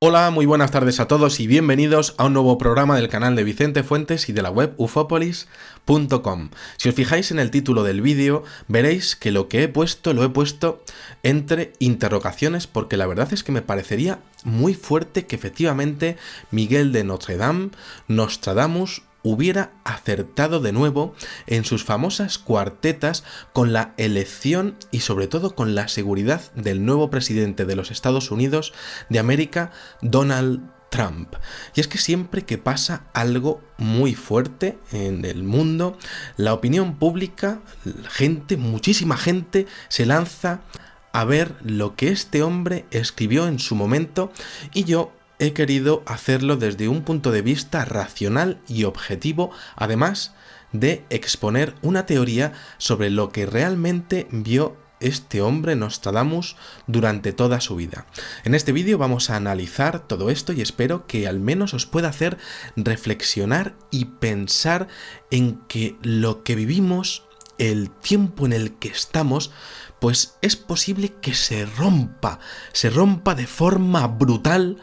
Hola, muy buenas tardes a todos y bienvenidos a un nuevo programa del canal de Vicente Fuentes y de la web ufopolis.com. Si os fijáis en el título del vídeo, veréis que lo que he puesto lo he puesto entre interrogaciones porque la verdad es que me parecería muy fuerte que efectivamente Miguel de Notre Dame, Nostradamus, hubiera acertado de nuevo en sus famosas cuartetas con la elección y sobre todo con la seguridad del nuevo presidente de los Estados Unidos de América, Donald Trump. Y es que siempre que pasa algo muy fuerte en el mundo, la opinión pública, gente, muchísima gente, se lanza a ver lo que este hombre escribió en su momento y yo he querido hacerlo desde un punto de vista racional y objetivo, además de exponer una teoría sobre lo que realmente vio este hombre Nostradamus durante toda su vida. En este vídeo vamos a analizar todo esto y espero que al menos os pueda hacer reflexionar y pensar en que lo que vivimos, el tiempo en el que estamos, pues es posible que se rompa, se rompa de forma brutal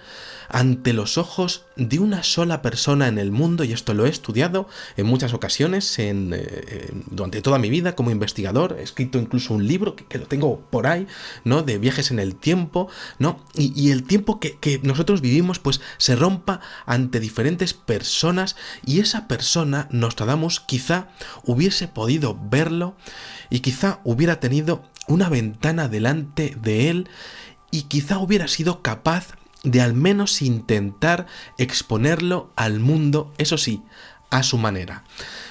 ante los ojos de una sola persona en el mundo, y esto lo he estudiado en muchas ocasiones eh, durante toda mi vida como investigador, he escrito incluso un libro que, lo tengo por ahí, ¿no? De viajes en el tiempo, ¿no? Y, el tiempo que, que nosotros vivimos, pues se rompa ante diferentes personas, y esa persona, Nostradamus, quizá hubiese podido verlo, y quizá hubiera tenido una ventana delante de él, y quizá hubiera sido capaz de al menos intentar exponerlo al mundo, eso sí, a su manera.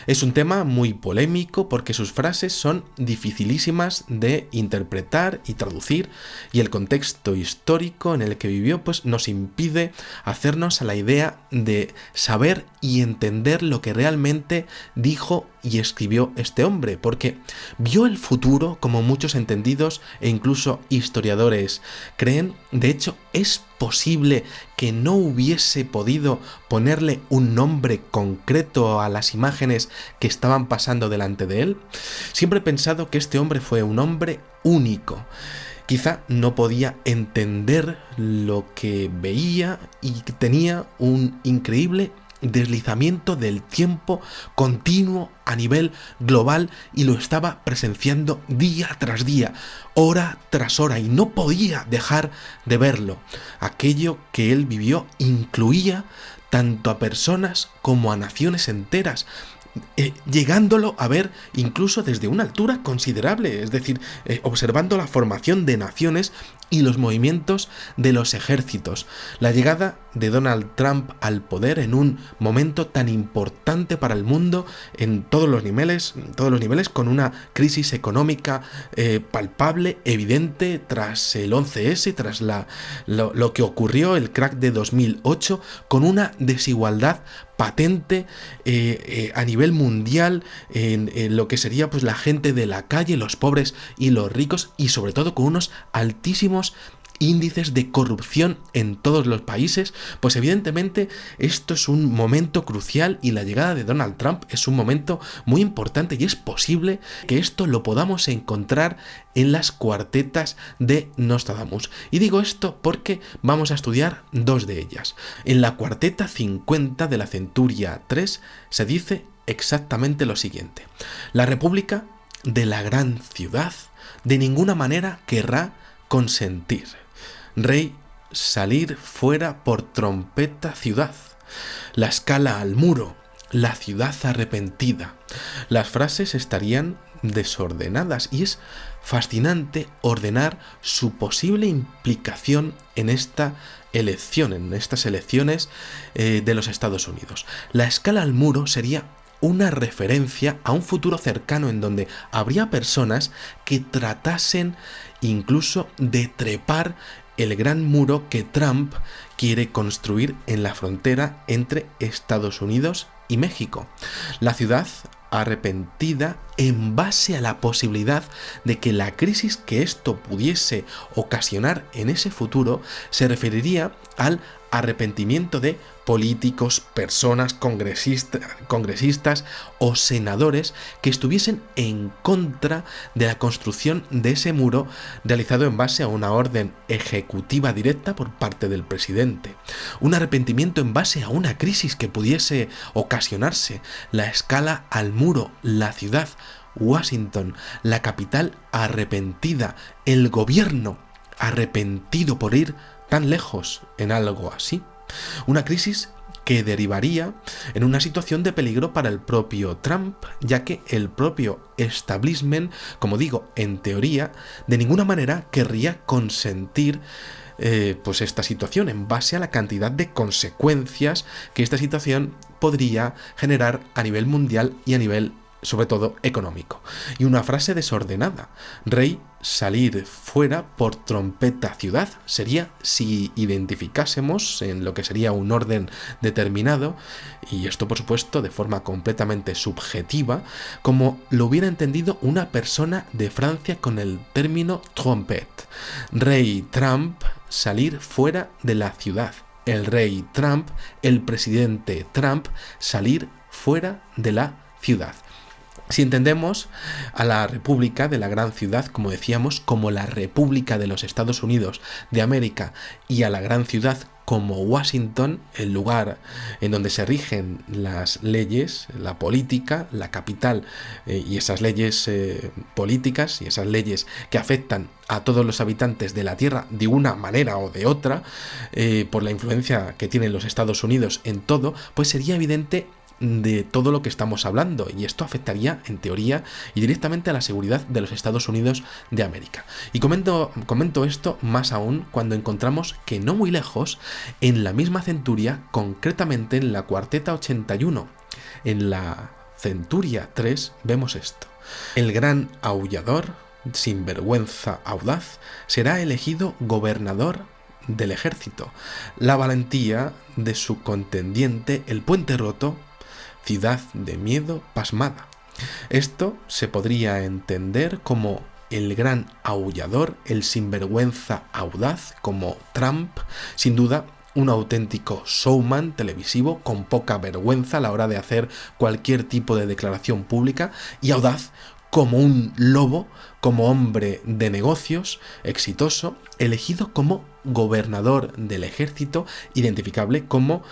Es un tema muy polémico porque sus frases son dificilísimas de interpretar y traducir y el contexto histórico en el que vivió pues nos impide hacernos a la idea de saber y entender lo que realmente dijo y escribió este hombre, porque vio el futuro como muchos entendidos e incluso historiadores creen, de hecho es posible que no hubiese podido ponerle un nombre concreto a las imágenes que estaban pasando delante de él? Siempre he pensado que este hombre fue un hombre único. Quizá no podía entender lo que veía y tenía un increíble deslizamiento del tiempo continuo a nivel global y lo estaba presenciando día tras día, hora tras hora y no podía dejar de verlo. Aquello que él vivió incluía tanto a personas como a naciones enteras, eh, llegándolo a ver incluso desde una altura considerable, es decir, eh, observando la formación de naciones y los movimientos de los ejércitos. La llegada de Donald Trump al poder en un momento tan importante para el mundo en todos los niveles, todos los niveles con una crisis económica eh, palpable, evidente tras el 11S, tras la, lo, que ocurrió, el crack de 2008, con una desigualdad patente eh, eh, a nivel mundial en, en, lo que sería pues la gente de la calle, los pobres y los ricos y sobre todo con unos altísimos índices de corrupción en todos los países, pues evidentemente esto es un momento crucial y la llegada de Donald Trump es un momento muy importante y es posible que esto lo podamos encontrar en las cuartetas de Nostradamus. Y digo esto porque vamos a estudiar dos de ellas. En la cuarteta 50 de la Centuria 3 se dice exactamente lo siguiente. La República de la gran ciudad de ninguna manera querrá consentir Rey, salir fuera por trompeta ciudad. La escala al muro, la ciudad arrepentida. Las frases estarían desordenadas y es fascinante ordenar su posible implicación en esta elección, en estas elecciones eh, de los Estados Unidos. La escala al muro sería una referencia a un futuro cercano en donde habría personas que tratasen incluso de trepar el gran muro que Trump quiere construir en la frontera entre Estados Unidos y México. La ciudad arrepentida en base a la posibilidad de que la crisis que esto pudiese ocasionar en ese futuro se referiría al arrepentimiento de políticos, personas, congresistas o senadores que estuviesen en contra de la construcción de ese muro realizado en base a una orden ejecutiva directa por parte del presidente. Un arrepentimiento en base a una crisis que pudiese ocasionarse, la escala al muro, la ciudad, Washington, la capital arrepentida, el gobierno arrepentido por ir tan lejos en algo así. Una crisis que derivaría en una situación de peligro para el propio Trump, ya que el propio establishment, como digo, en teoría, de ninguna manera querría consentir eh, pues esta situación en base a la cantidad de consecuencias que esta situación podría generar a nivel mundial y a nivel sobre todo económico. Y una frase desordenada. Rey salir fuera por trompeta ciudad sería si identificásemos en lo que sería un orden determinado, y esto por supuesto de forma completamente subjetiva, como lo hubiera entendido una persona de Francia con el término trompette. Rey Trump salir fuera de la ciudad. El rey Trump, el presidente Trump, salir fuera de la ciudad. Si entendemos a la República de la gran ciudad, como decíamos, como la República de los Estados Unidos de América y a la gran ciudad como Washington, el lugar en donde se rigen las leyes, la política, la capital eh, y esas leyes eh, políticas y esas leyes que afectan a todos los habitantes de la Tierra de una manera o de otra, eh, por la influencia que tienen los Estados Unidos en todo, pues sería evidente de todo lo que estamos hablando y esto afectaría en teoría y directamente a la seguridad de los Estados Unidos de América. Y comento, comento esto más aún cuando encontramos que no muy lejos, en la misma centuria, concretamente en la cuarteta 81, en la centuria 3, vemos esto. El gran aullador, sin vergüenza audaz, será elegido gobernador del ejército. La valentía de su contendiente, el puente roto, ciudad de miedo pasmada. Esto se podría entender como el gran aullador, el sinvergüenza audaz, como Trump, sin duda un auténtico showman televisivo con poca vergüenza a la hora de hacer cualquier tipo de declaración pública y audaz como un lobo, como hombre de negocios exitoso, elegido como gobernador del ejército, identificable como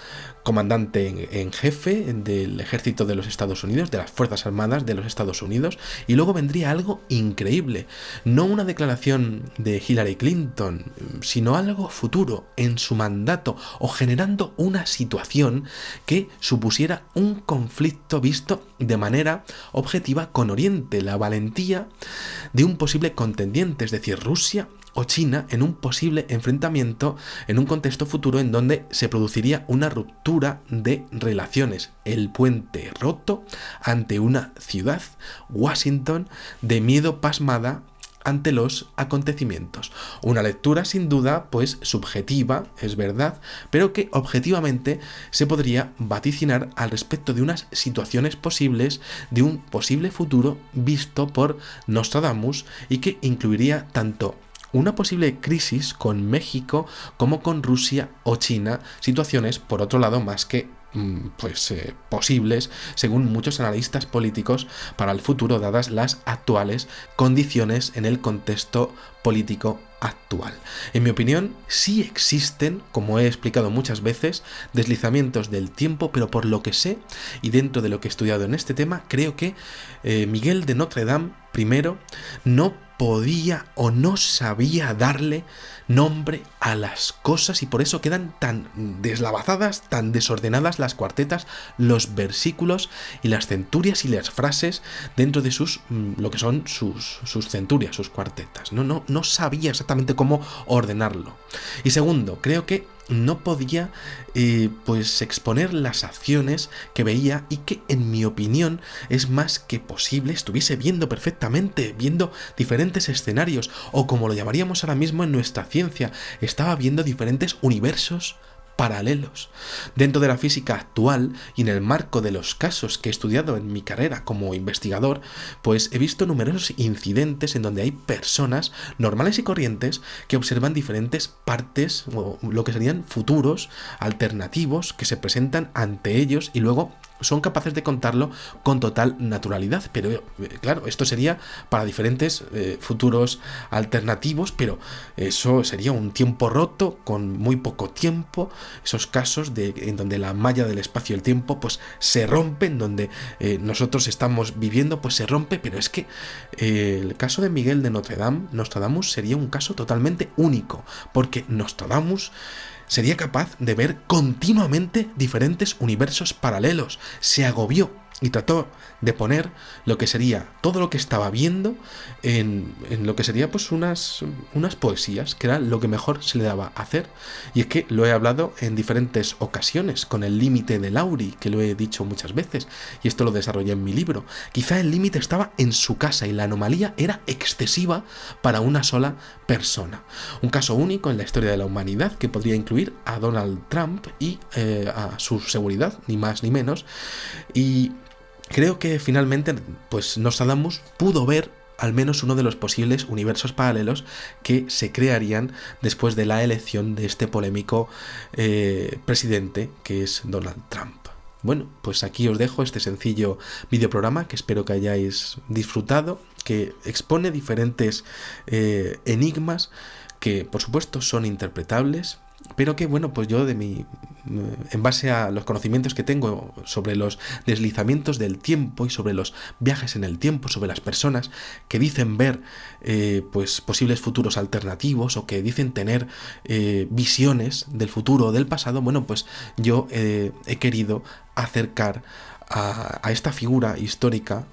comandante en, jefe del ejército de los Estados Unidos, de las Fuerzas Armadas de los Estados Unidos, y luego vendría algo increíble, no una declaración de Hillary Clinton, sino algo futuro en su mandato o generando una situación que supusiera un conflicto visto de manera objetiva con Oriente, la valentía de un posible contendiente, es decir, Rusia o China en un posible enfrentamiento en un contexto futuro en donde se produciría una ruptura de relaciones, el puente roto ante una ciudad, Washington, de miedo pasmada ante los acontecimientos. Una lectura sin duda pues subjetiva, es verdad, pero que objetivamente se podría vaticinar al respecto de unas situaciones posibles de un posible futuro visto por Nostradamus y que incluiría tanto una posible crisis con México como con Rusia o China, situaciones por otro lado más que mm, pues eh, posibles según muchos analistas políticos para el futuro dadas las actuales condiciones en el contexto político actual. En mi opinión, sí existen, como he explicado muchas veces, deslizamientos del tiempo, pero por lo que sé y dentro de lo que he estudiado en este tema, creo que eh, Miguel de Notre Dame primero no podía o no sabía darle nombre a las cosas y por eso quedan tan deslavazadas, tan desordenadas las cuartetas, los versículos y las centurias y las frases dentro de sus mm, lo que son sus, sus centurias, sus cuartetas. No, no, no sabía exactamente cómo ordenarlo. Y segundo, creo que no podía eh, pues exponer las acciones que veía y que en mi opinión es más que posible estuviese viendo perfectamente, viendo diferentes escenarios o como lo llamaríamos ahora mismo en nuestra ciencia, estaba viendo diferentes universos paralelos. Dentro de la física actual y en el marco de los casos que he estudiado en mi carrera como investigador, pues he visto numerosos incidentes en donde hay personas normales y corrientes que observan diferentes partes o lo que serían futuros alternativos que se presentan ante ellos y luego son capaces de contarlo con total naturalidad. Pero eh, claro, esto sería para diferentes eh, futuros alternativos, pero eso sería un tiempo roto con muy poco tiempo. Esos casos de, en donde la malla del espacio y el tiempo pues se rompe, en donde eh, nosotros estamos viviendo pues se rompe, pero es que el caso de Miguel de Notre Dame, Nostradamus, sería un caso totalmente único, porque Nostradamus sería capaz de ver continuamente diferentes universos paralelos. Se agobió y trató de poner lo que sería todo lo que estaba viendo en, lo que sería pues unas, unas poesías, que era lo que mejor se le daba hacer. Y es que lo he hablado en diferentes ocasiones, con el límite de Lauri, que lo he dicho muchas veces, y esto lo desarrollé en mi libro. Quizá el límite estaba en su casa y la anomalía era excesiva para una sola persona. Un caso único en la historia de la humanidad que podría incluir a Donald Trump y eh, a su seguridad, ni más ni menos. Y Creo que finalmente, pues Nostradamus pudo ver al menos uno de los posibles universos paralelos que se crearían después de la elección de este polémico eh, presidente que es Donald Trump. Bueno, pues aquí os dejo este sencillo videoprograma que espero que hayáis disfrutado, que expone diferentes eh, enigmas que por supuesto son interpretables, pero que bueno, pues yo de mi en base a los conocimientos que tengo sobre los deslizamientos del tiempo y sobre los viajes en el tiempo, sobre las personas que dicen ver eh, pues posibles futuros alternativos o que dicen tener eh, visiones del futuro o del pasado, bueno, pues yo eh, he querido acercar a, a esta figura histórica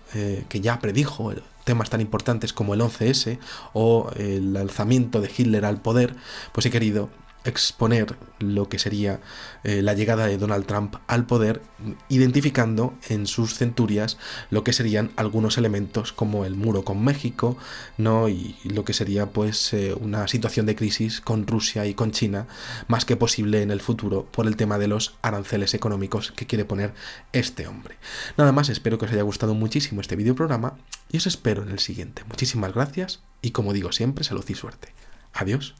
que ya predijo temas tan importantes como el 11S o el alzamiento de Hitler al poder, pues he querido exponer lo que sería eh, la llegada de Donald Trump al poder, identificando en sus centurias lo que serían algunos elementos como el muro con México, ¿no? y lo que sería pues eh, una situación de crisis con Rusia y con China, más que posible en el futuro por el tema de los aranceles económicos que quiere poner este hombre. Nada más, espero que os haya gustado muchísimo este video programa y os espero en el siguiente. Muchísimas gracias y como digo siempre, salud y suerte. Adiós.